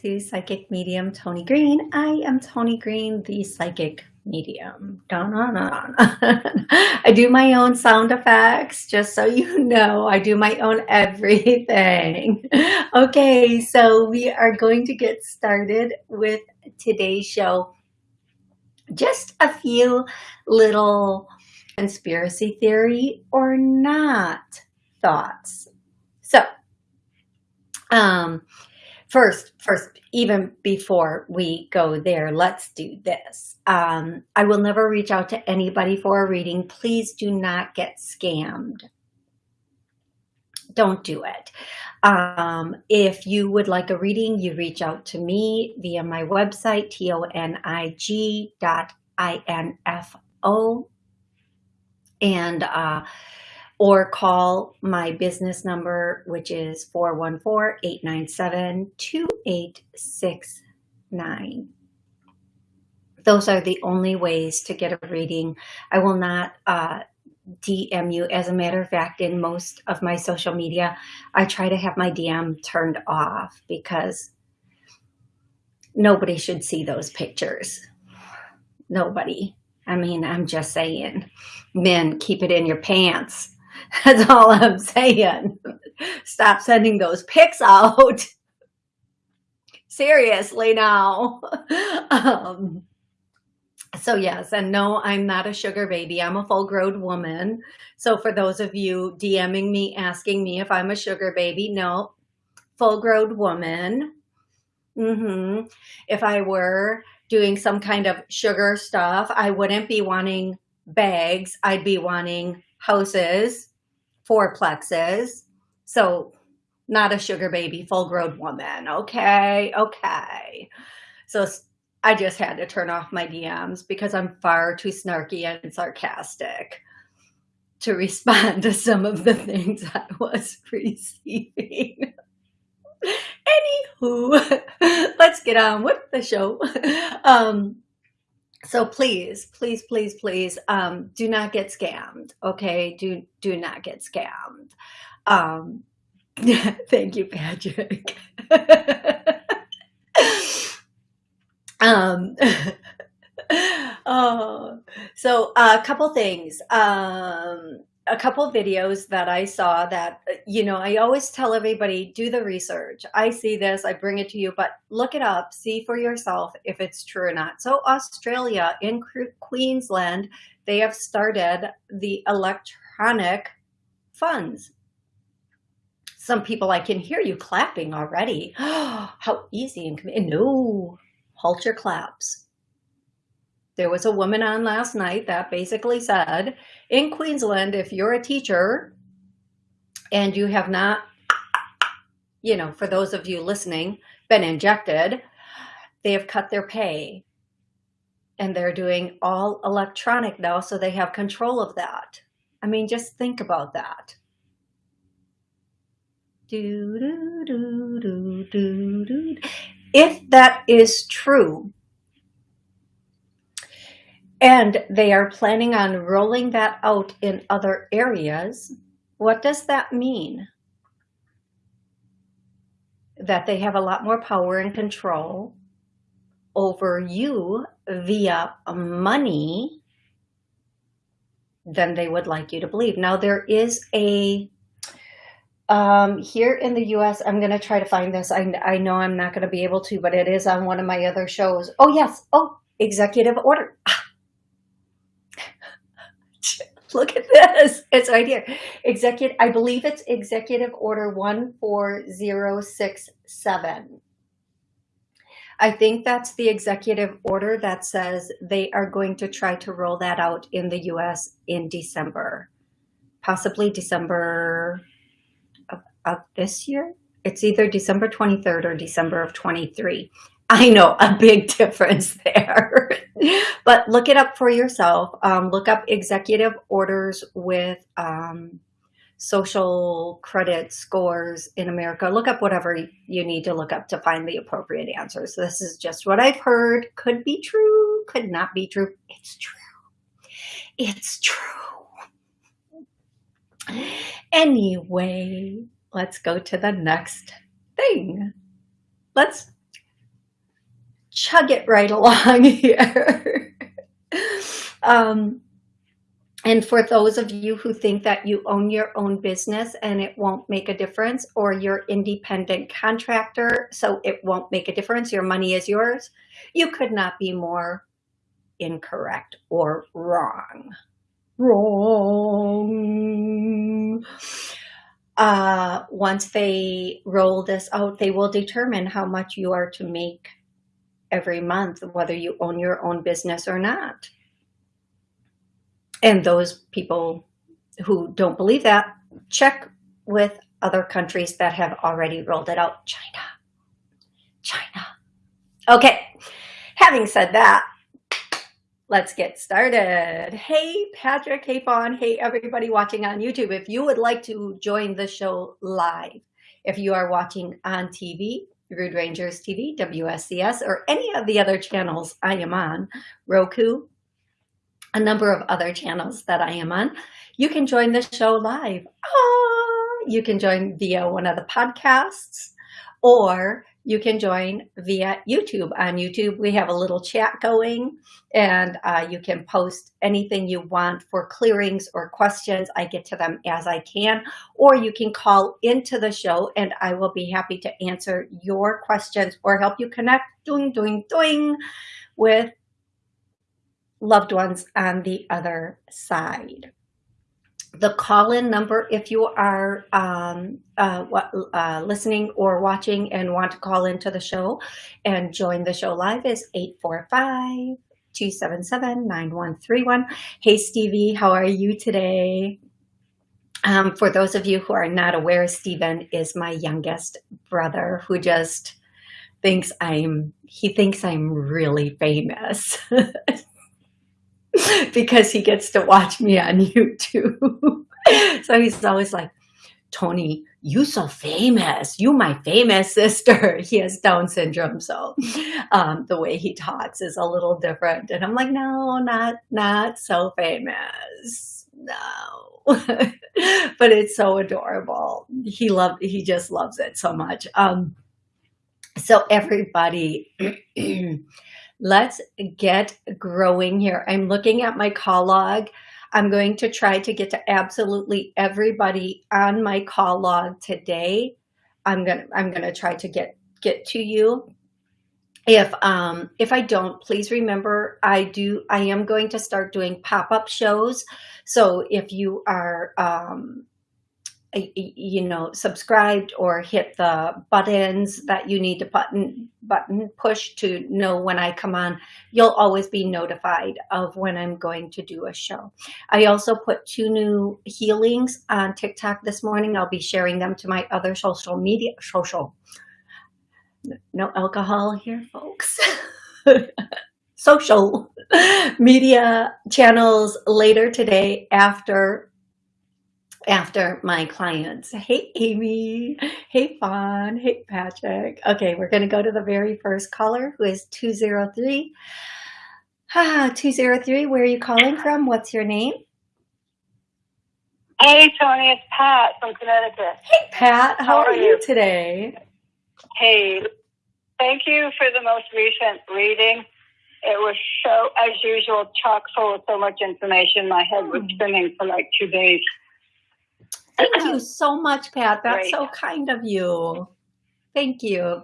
to Psychic Medium Tony Green. I am Tony Green, the Psychic Medium. Dun, dun, dun. I do my own sound effects, just so you know. I do my own everything. Okay, so we are going to get started with today's show. Just a few little conspiracy theory or not thoughts. So, um, first, first, even before we go there, let's do this. Um, I will never reach out to anybody for a reading. Please do not get scammed. Don't do it. Um, if you would like a reading, you reach out to me via my website, tonig dot info. And uh, or call my business number, which is 414-897-2869. Those are the only ways to get a reading. I will not uh, DM you. As a matter of fact, in most of my social media, I try to have my DM turned off because nobody should see those pictures. Nobody. I mean, I'm just saying, men, keep it in your pants. That's all I'm saying. Stop sending those pics out. Seriously now. um, so yes, and no, I'm not a sugar baby. I'm a full-grown woman. So for those of you DMing me, asking me if I'm a sugar baby, no, full-grown woman. Mm -hmm. If I were doing some kind of sugar stuff, I wouldn't be wanting bags. I'd be wanting houses four plexes. So not a sugar baby, full grown woman. Okay, okay. So I just had to turn off my DMs because I'm far too snarky and sarcastic to respond to some of the things I was receiving. Anywho, let's get on with the show. Um, so please, please, please, please, um, do not get scammed. Okay. Do, do not get scammed. Um, thank you, Patrick. um, oh, so a couple things. Um, a couple videos that I saw that, uh, you know, I always tell everybody, do the research. I see this, I bring it to you, but look it up, see for yourself if it's true or not. So Australia in Queensland, they have started the electronic funds. Some people, I can hear you clapping already. How easy and no, halt your claps. There was a woman on last night that basically said, in Queensland, if you're a teacher and you have not, you know, for those of you listening, been injected, they have cut their pay and they're doing all electronic now. So they have control of that. I mean, just think about that. Do, do, do, do, do, do. If that is true, and they are planning on rolling that out in other areas. What does that mean? That they have a lot more power and control over you via money than they would like you to believe. Now there is a, um, here in the US, I'm going to try to find this. I, I know I'm not going to be able to, but it is on one of my other shows. Oh yes. Oh, executive order. Look at this. It's right here. Executive, I believe it's Executive Order 14067. I think that's the executive order that says they are going to try to roll that out in the US in December, possibly December of, of this year. It's either December 23rd or December of 23. I know a big difference there, but look it up for yourself. Um, look up executive orders with um, social credit scores in America. Look up whatever you need to look up to find the appropriate answers. This is just what I've heard. Could be true, could not be true. It's true. It's true. Anyway, let's go to the next thing. Let's chug it right along here. um, and for those of you who think that you own your own business and it won't make a difference, or you're independent contractor, so it won't make a difference, your money is yours, you could not be more incorrect or wrong. Wrong. Uh, once they roll this out, they will determine how much you are to make every month, whether you own your own business or not. And those people who don't believe that, check with other countries that have already rolled it out. China, China. Okay, having said that, let's get started. Hey, Patrick, hey, Fawn, hey, everybody watching on YouTube. If you would like to join the show live, if you are watching on TV, Rude Rangers TV, WSCS, or any of the other channels I am on, Roku, a number of other channels that I am on, you can join the show live. Oh, you can join via one of the podcasts, or you can join via YouTube. On YouTube, we have a little chat going and uh, you can post anything you want for clearings or questions. I get to them as I can, or you can call into the show and I will be happy to answer your questions or help you connect doing, doing, doing with loved ones on the other side the call-in number if you are um, uh, uh, listening or watching and want to call into the show and join the show live is 845 277 9131 hey stevie how are you today? Um, for those of you who are not aware Steven is my youngest brother who just thinks I'm he thinks I'm really famous because he gets to watch me on YouTube. so he's always like, Tony, you so famous. You my famous sister. He has Down syndrome, so um, the way he talks is a little different. And I'm like, no, not not so famous. No. but it's so adorable. He loved he just loves it so much. Um, so everybody let's get growing here. I'm looking at my call log. I'm going to try to get to absolutely everybody on my call log today. I'm gonna I'm gonna try to get get to you. If um if I don't, please remember I do I am going to start doing pop-up shows. So if you are um you know, subscribed or hit the buttons that you need to button button push to know when I come on, you'll always be notified of when I'm going to do a show. I also put two new healings on TikTok this morning. I'll be sharing them to my other social media, social, no alcohol here, folks. social media channels later today after after my clients. Hey, Amy. Hey, Fawn. Hey, Patrick. Okay, we're going to go to the very first caller who is 203. Ah, 203, where are you calling from? What's your name? Hey, Tony. It's Pat from Connecticut. Hey, Pat. How, How are, are you? you today? Hey, thank you for the most recent reading. It was so, as usual, chock full of so much information. My head was hmm. spinning for like two days. Thank you so much, Pat. That's Great. so kind of you. Thank you.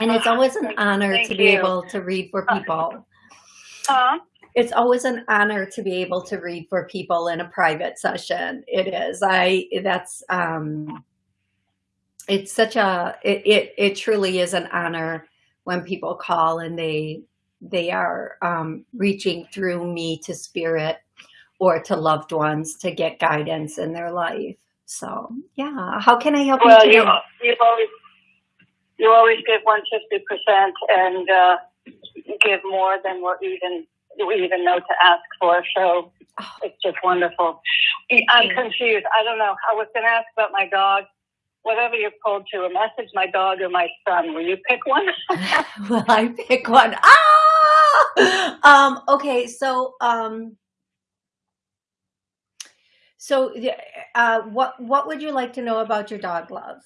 And it's uh, always an honor Thank to be able to read for uh, people. Uh, it's always an honor to be able to read for people in a private session. It is. I that's um it's such a it it, it truly is an honor when people call and they they are um, reaching through me to spirit or to loved ones to get guidance in their life. So yeah, how can I help well, you? Well, you, always you always give one fifty percent and uh, give more than what even we even know to ask for. So oh. it's just wonderful. I'm confused. I don't know. I was going to ask about my dog. Whatever you're called to, a message, my dog or my son. Will you pick one? Will I pick one? Ah! Um, okay, so um, so uh, what, what would you like to know about your dog love?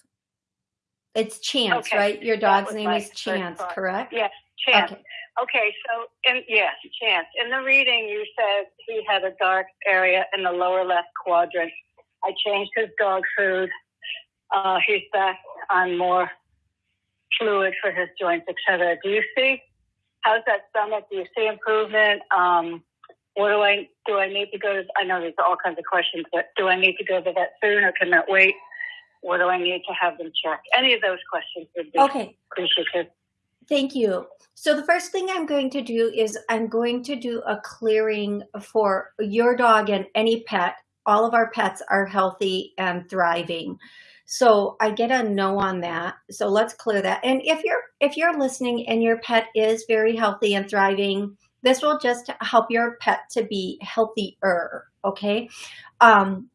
It's Chance, Okay. right? Your dog's name is Chance, correct? Yes, Chance. Okay. Okay, so in yes, Chance. In the reading, you said he had a dark area in the lower left quadrant. I changed his dog food. Uh, he's back on more fluid for his joints, etc. Do you see? How's that stomach? Do you see improvement? Um, what do I do? I need to go to? I know there's all kinds of questions, but do I need to go to that soon, or can that wait? What do I need to have them check? Any of those questions would be Okay. appreciative. Thank you. So the first thing I'm going to do is I'm going to do a clearing for your dog and any pet. All of our pets are healthy and thriving. So I get a no on that. So let's clear that. And if you're if you're listening and your pet is very healthy and thriving, this will just help your pet to be healthier, okay? Um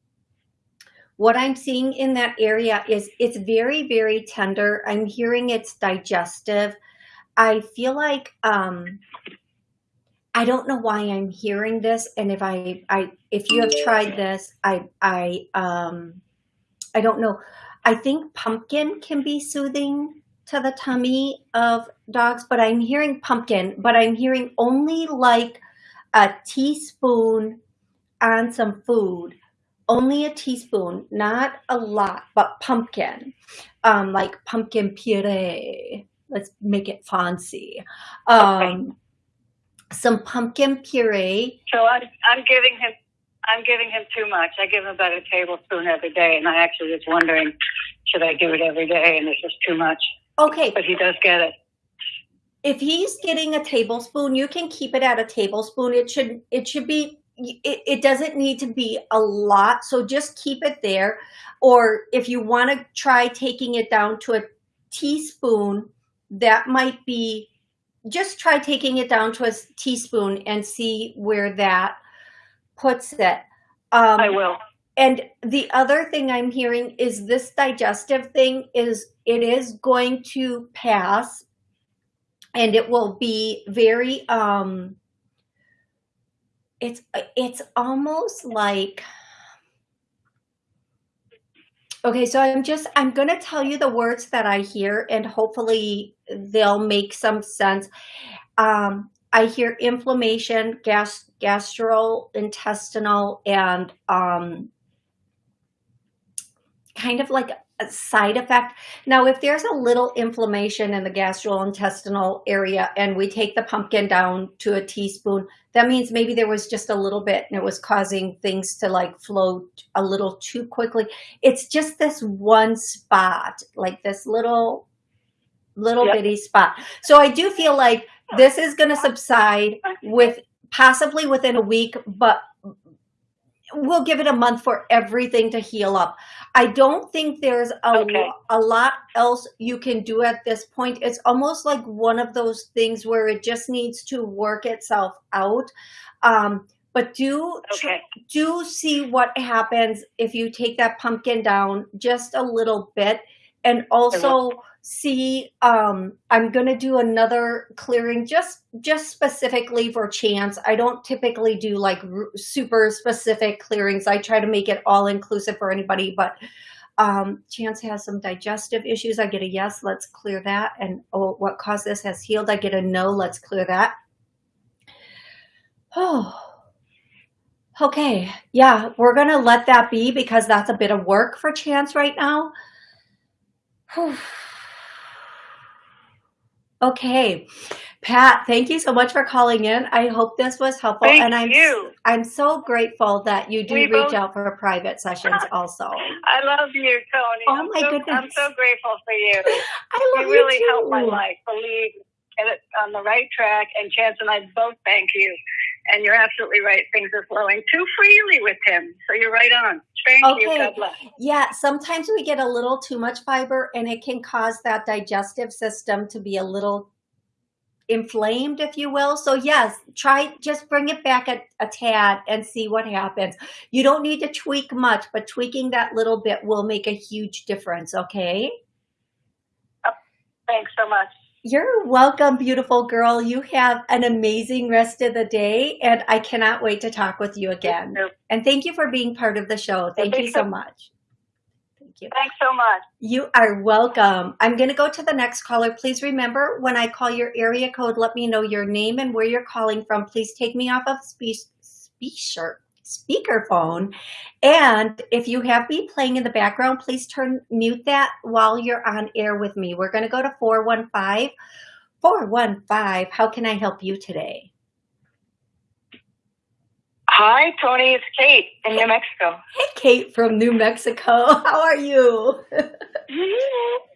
what I'm seeing in that area is it's very, very tender. I'm hearing it's digestive. I feel like um, I don't know why I'm hearing this, and if I, I, if you have tried this, I, I, um, I don't know. I think pumpkin can be soothing to the tummy of dogs, but I'm hearing pumpkin, but I'm hearing only like a teaspoon on some food only a teaspoon, not a lot, but pumpkin, um, like pumpkin puree. Let's make it fancy. Um, Some pumpkin puree. So I'm I'm giving him I'm giving him too much. I give him about a tablespoon every day, and I actually was wondering should I do it every day, and it's just too much. Okay, But he does get it. if he's getting a tablespoon, you can keep it at a tablespoon. It should it should be it, it doesn't need to be a lot, so just keep it there. Or if you want to try taking it down to a teaspoon, that might be just try taking it down to a teaspoon and see where that puts it. Um, I will. And the other thing I'm hearing is this digestive thing is it is going to pass and it will be very um it's it's almost like Okay, so I'm just I'm going to tell you the words that I hear and hopefully they'll make some sense. Um I hear inflammation, gas gastrointestinal and um kind of like a side effect. Now, if there's a little inflammation in the gastrointestinal area and we take the pumpkin down to a teaspoon, that means maybe there was just a little bit and it was causing things to like flow a little too quickly. It's just this one spot, like this little, little Yep. bitty spot. So I do feel like this is going to subside with possibly within a week, but we'll give it a month for everything to heal up. I don't think there's a, Okay. a lot else you can do at this point. It's almost like one of those things where it just needs to work itself out. Um, but do Okay. do see what happens if you take that pumpkin down just a little bit and also see um i'm going to do another clearing just just specifically for chance. I don't typically do like super specific clearings. I try to make it all inclusive for anybody but um chance has some digestive issues. I get a yes let's clear that and oh what caused this has healed. I get a no let's clear that. Oh Okay, yeah, we're gonna let that be because that's a bit of work for Chance right now. Whew. Okay, Pat, thank you so much for calling in. I hope this was helpful, Thank and I'm you. I'm so grateful that you do We reach both- out for private sessions. Also, I love you, Tony. Oh, I'm my so, I'm so grateful for you. I love You really you helped my life. Believe get it on the right track. And Chance and I both thank you. And you're absolutely right. Things are flowing too freely with him. So you're right on. Thank you. Okay. God bless. Yeah, sometimes we get a little too much fiber and it can cause that digestive system to be a little inflamed, if you will. So yes, try just bring it back a, a tad and see what happens. You don't need to tweak much, but tweaking that little bit will make a huge difference, okay? Thanks so much. You're welcome, beautiful girl. You have an amazing rest of the day, and I cannot wait to talk with you again. Yep. And thank you for being part of the show. Thank you so much. Thank you. Thanks so much. You are welcome. I'm going to go to the next caller. Please remember when I call your area code, let me know your name and where you're calling from. Please take me off of speech, speaker, speakerphone. And if you have me playing in the background, please turn mute that while you're on air with me. We're going to go to 415 415. How can I help you today? Hi, Tony. It's Kate in New Mexico. Hey, Kate from New Mexico. How are you?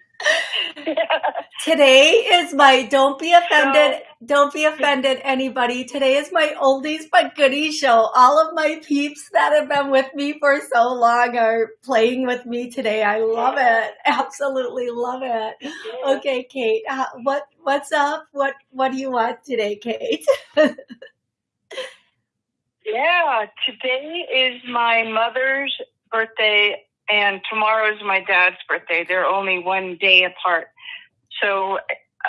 Today is my don't be offended, don't be offended anybody. Today is my oldies but goodies show. All of my peeps that have been with me for so long are playing with me today. I love it. Absolutely love it. Okay, Kate, uh, what what's up? What what do you want today, Kate? yeah, today is my mother's birthday and tomorrow is my dad's birthday. They're only one day apart. So uh,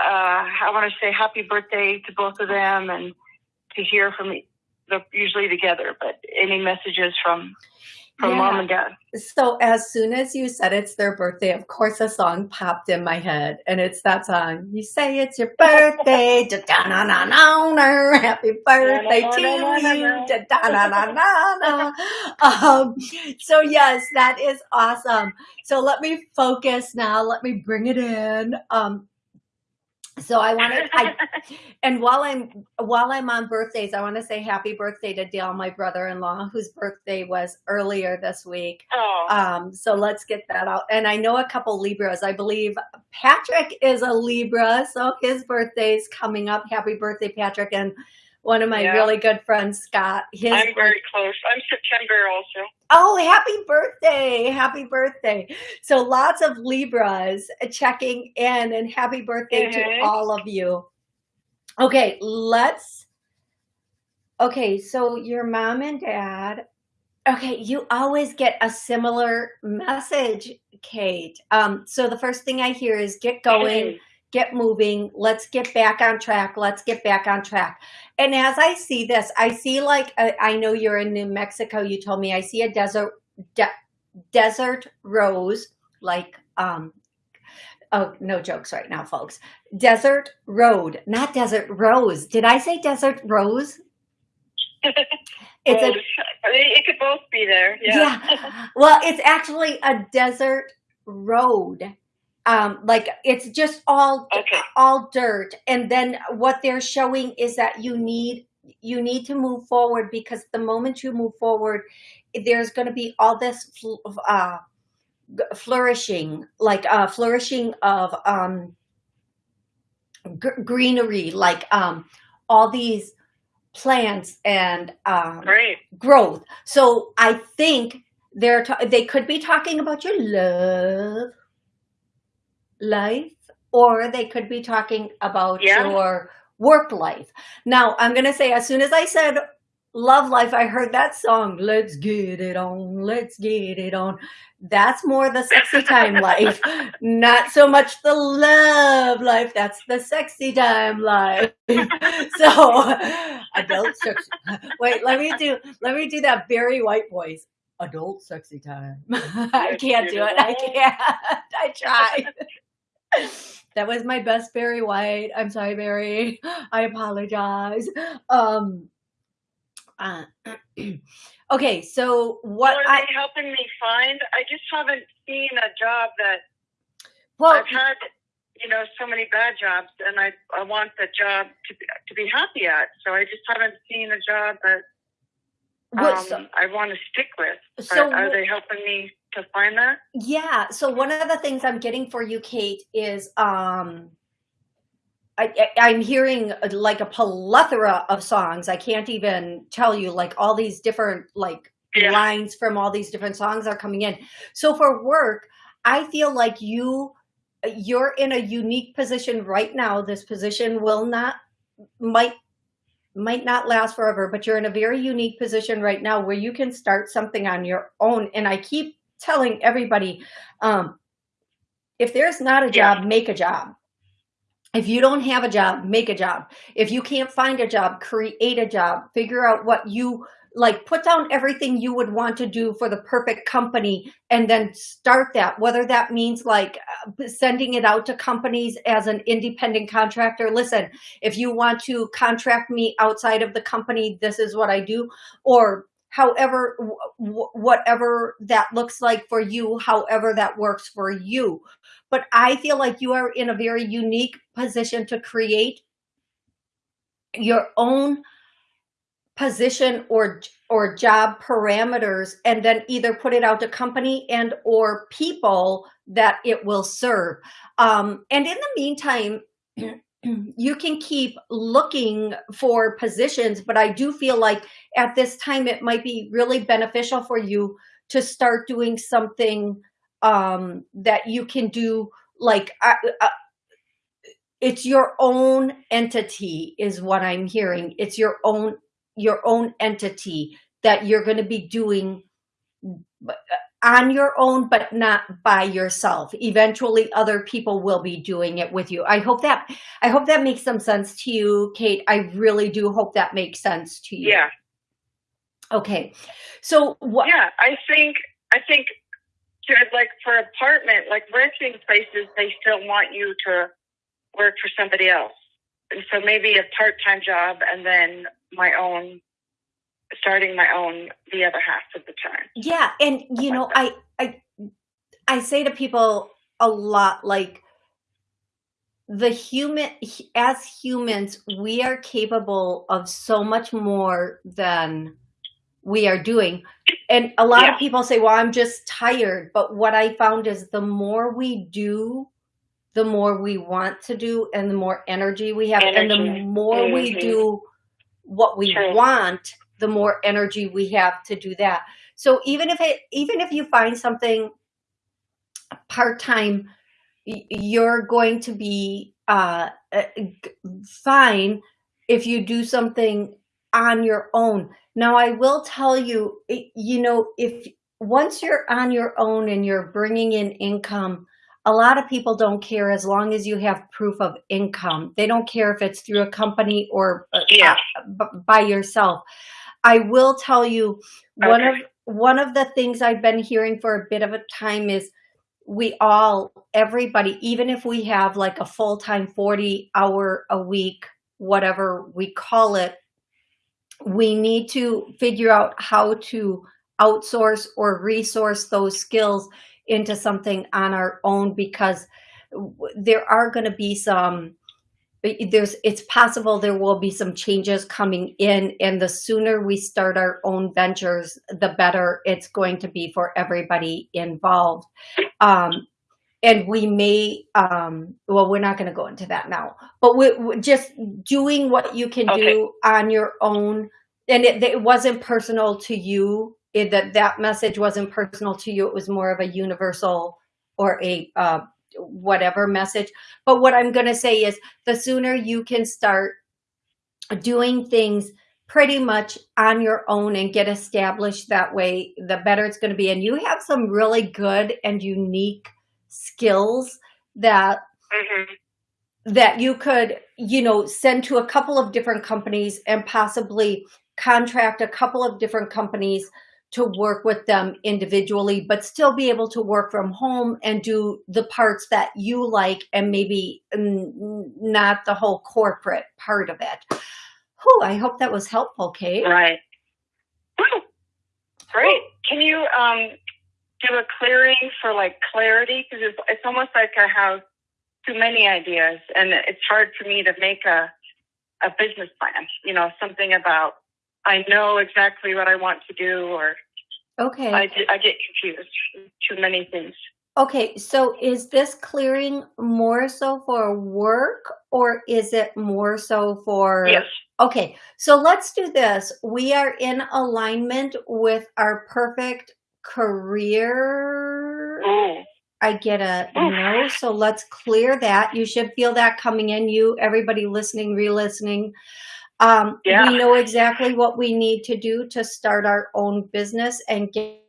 I want to say happy birthday to both of them and to hear from they're usually together, but any messages from from yeah. mom and dad. So as soon as you said it's their birthday, of course a song popped in my head, and it's that song. You say it's your birthday, da da na na na happy birthday to you, da da na na na Um, so yes, that is awesome. So let me focus now. Let me bring it in. Um, so I want to, I, and while I'm while I'm on birthdays, I want to say happy birthday to Dale, my brother-in-law, whose birthday was earlier this week. Oh. Um, so let's get that out. And I know a couple Libras. I believe Patrick is a Libra, so his birthday's coming up. Happy birthday, Patrick! And one of my yeah. really good friends, Scott. His I'm very close. I'm September also. Oh, happy birthday. Happy birthday. So lots of Libras checking in and happy birthday mm -hmm. to mm-hmm. all of you. Okay, let's, okay, so your mom and dad, okay, you always get a similar message, Kate. Um, so the first thing I hear is get going get moving. Let's get back on track. Let's get back on track. And as I see this, I see like, a, I know you're in New Mexico. You told me I see a desert, de desert rose, like, um, oh, no jokes right now, folks. Desert road, not desert rose. Did I say desert rose? it's a, it could both be there. Yeah. yeah. Well, it's actually a desert road um, like it's just all okay. all dirt. And then what they're showing is that you need you need to move forward because the moment you move forward there's going to be all this uh, flourishing like uh, flourishing of um, greenery like um, all these plants and um, growth. So i think they're they could be talking about your love life or they could be talking about yeah. your work life. Now, I'm going to say, as soon as I said love life, I heard that song, let's get it on, let's get it on. That's more the sexy time life, not so much the love life. That's the sexy time life. so adult sex. Wait, let me do, let me do that Barry White voice. Adult sexy time. I can't do it. I can't. I tried that was my best Barry White. I'm sorry, Barry. I apologize. Um, uh, okay, so what are I, they helping me find? I just haven't seen a job that. Well, I've had, you know, so many bad jobs, and I I want the job to be, to be happy at. So I just haven't seen a job that um, I want to stick with. So are they helping me to find that? Yeah. So one of the things I'm getting for you, Kate, is um, I, am hearing like a plethora of songs. I can't even tell you like all these different like yeah. lines from all these different songs are coming in. So for work, I feel like you you're in a unique position right now. This position will not might might not last forever, but you're in a very unique position right now where you can start something on your own. And I keep telling everybody, um, if there's not a job, yeah. make a job. If you don't have a job, make a job. If you can't find a job, create a job. Figure out what you like put down everything you would want to do for the perfect company and then start that whether that means like uh, sending it out to companies as an independent contractor listen if you want to contract me outside of the company this is what i do or however whatever that looks like for you however that works for you. But i feel like you are in a very unique position to create your own position or or job parameters and then either put it out to company and or people that it will serve. Um, and in the meantime you can keep looking for positions but i do feel like at this time it might be really beneficial for you to start doing something um, that you can do like uh, uh, it's your own entity is what i'm hearing. It's your own your own entity that you're going to be doing uh, on your own, but not by yourself. Eventually other people will be doing it with you. I hope that, I hope that makes some sense to you, Kate. I really do hope that makes sense to you. Yeah. Okay. So what? Yeah, I think, I think like for apartment, like renting places, they still want you to work for somebody else. And so maybe a part-time job and then my own starting my own the other half of the time. Yeah, and you know, I I I say to people a lot like the human as humans we are capable of so much more than we are doing and a lot yeah. of people say well i'm just tired but what i found is the more we do the more we want to do and the more energy we have energy. and the more -hmm. we mm-hmm. do what we True. want, the more energy we have to do that. So even if it, even if you find something part-time, you're going to be uh, uh fine if you do something on your own. Now, I will tell you, you know, if once you're on your own and you're bringing in income, a lot of people don't care as long as you have proof of income. They don't care if it's through a company or uh, yeah. by yourself. I will tell you okay. one of one of the things I've been hearing for a bit of a time is we all everybody even if we have like a full-time 40 hour a week whatever we call it we need to figure out how to outsource or resource those skills into something on our own because there are going to be some there's it's possible there will be some changes coming in and the sooner we start our own ventures the better it's going to be for everybody involved um, and we may um, well we're not going to go into that now but we, are just doing what you can okay. do on your own and it, it wasn't personal to you it, that that message wasn't personal to you. It was more of a universal or a uh, whatever message. But what I'm going to say is the sooner you can start doing things pretty much on your own and get established that way, the better it's going to be. And you have some really good and unique skills that mm -hmm. that you could, you know, send to a couple of different companies and possibly contract a couple of different companies to work with them individually, but still be able to work from home and do the parts that you like and maybe not the whole corporate part of it. Whew, I hope that was helpful, Kate. Right. Great. Can you um, do a clearing for like clarity? Because it's, it's almost like I have too many ideas and it's hard for me to make a, a business plan, you know, something about I know exactly what I want to do, or okay, I, I get confused. Too many things. Okay, so is this clearing more so for work or is it more so for? Yes. Okay, so let's do this. We are in alignment with our perfect career. Mm. I get a mm. no, so let's clear that. You should feel that coming in. You, everybody listening, re-listening. Um, yeah. We know exactly what we need to do to start our own business and get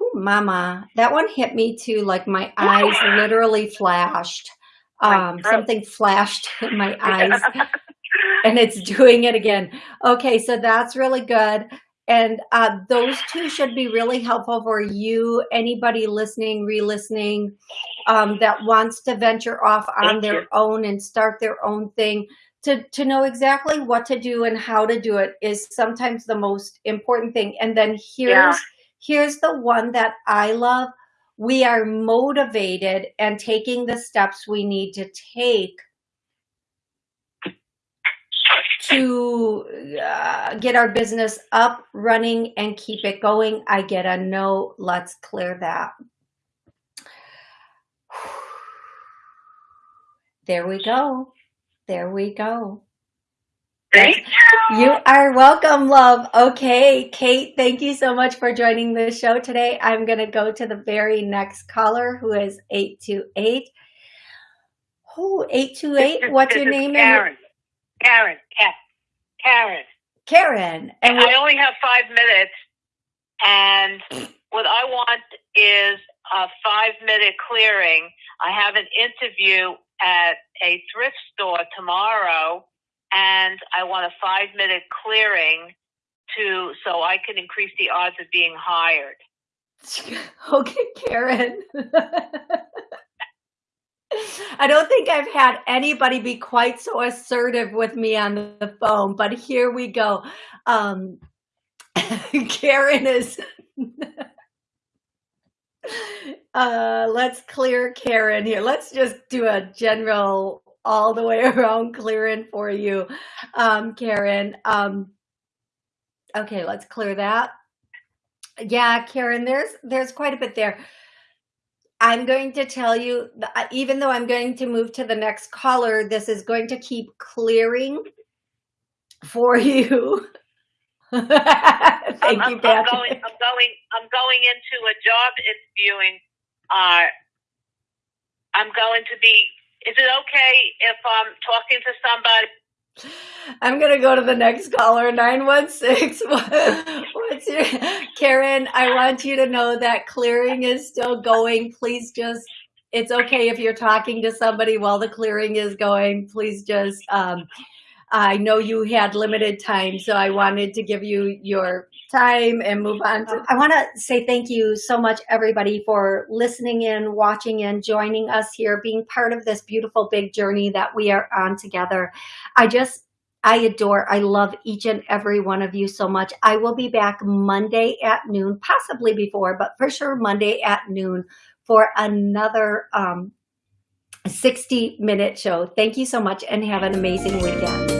Ooh, mama, that one hit me too. Like my eyes literally flashed. Um, something flashed in my eyes and it's doing it again. Okay, so that's really good. And uh, those two should be really helpful for you, anybody listening, re-listening, um, that wants to venture off on Thank their you. own and start their own thing. To, to know exactly what to do and how to do it is sometimes the most important thing. And then here's, Yeah. here's the one that I love. We are motivated and taking the steps we need to take to uh, get our business up, running, and keep it going. I get a no. Let's clear that. There we go. There we go. Thank you. You are welcome, love. Okay, Kate, thank you so much for joining the show today. I'm going to go to the very next caller who is 828. Oh, 828. What's your is name? Karen. Karen. Ka- Karen. Karen. And I only have five minutes, and what I want is a five minute clearing. I have an interview at a thrift store tomorrow, and I want a five minute clearing to so I can increase the odds of being hired. Okay, Karen. I don't think I've had anybody be quite so assertive with me on the phone, but here we go. Um, Karen is. Uh, let's clear Karen here. Let's just do a general all the way around clearing for you, um, Karen. Um, okay, let's clear that. Yeah, Karen, there's there's quite a bit there. I'm going to tell you, even though I'm going to move to the next caller, this is going to keep clearing for you. Thank I'm, you, Beth. I'm going. I'm going. I'm going into a job interviewing. Uh, I'm going to be. Is it okay if I'm talking to somebody? I'm gonna go to the next caller, 916. What's your Karen? I want you to know that clearing is still going. Please just it's okay if you're talking to somebody while the clearing is going. Please just um I know you had limited time, so I wanted to give you your time and move on to I want to say thank you so much everybody for listening in, watching in, joining us here, being part of this beautiful big journey that we are on together. I just, I adore, I love each and every one of you so much. I will be back Monday at noon, possibly before, but for sure Monday at noon for another um, 60 minute show. Thank you so much and have an amazing weekend.